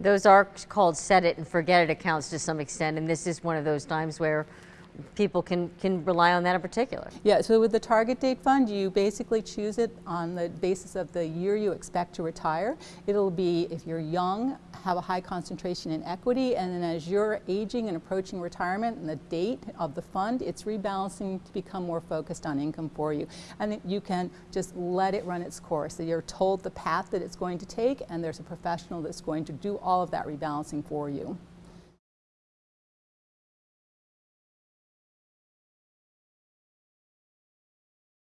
Those are called set it and forget it accounts to some extent, and this is one of those times where people can, can rely on that in particular. Yeah, so with the target date fund, you basically choose it on the basis of the year you expect to retire. It'll be, if you're young, have a high concentration in equity, and then as you're aging and approaching retirement and the date of the fund, it's rebalancing to become more focused on income for you. And you can just let it run its course. So you're told the path that it's going to take, and there's a professional that's going to do all of that rebalancing for you.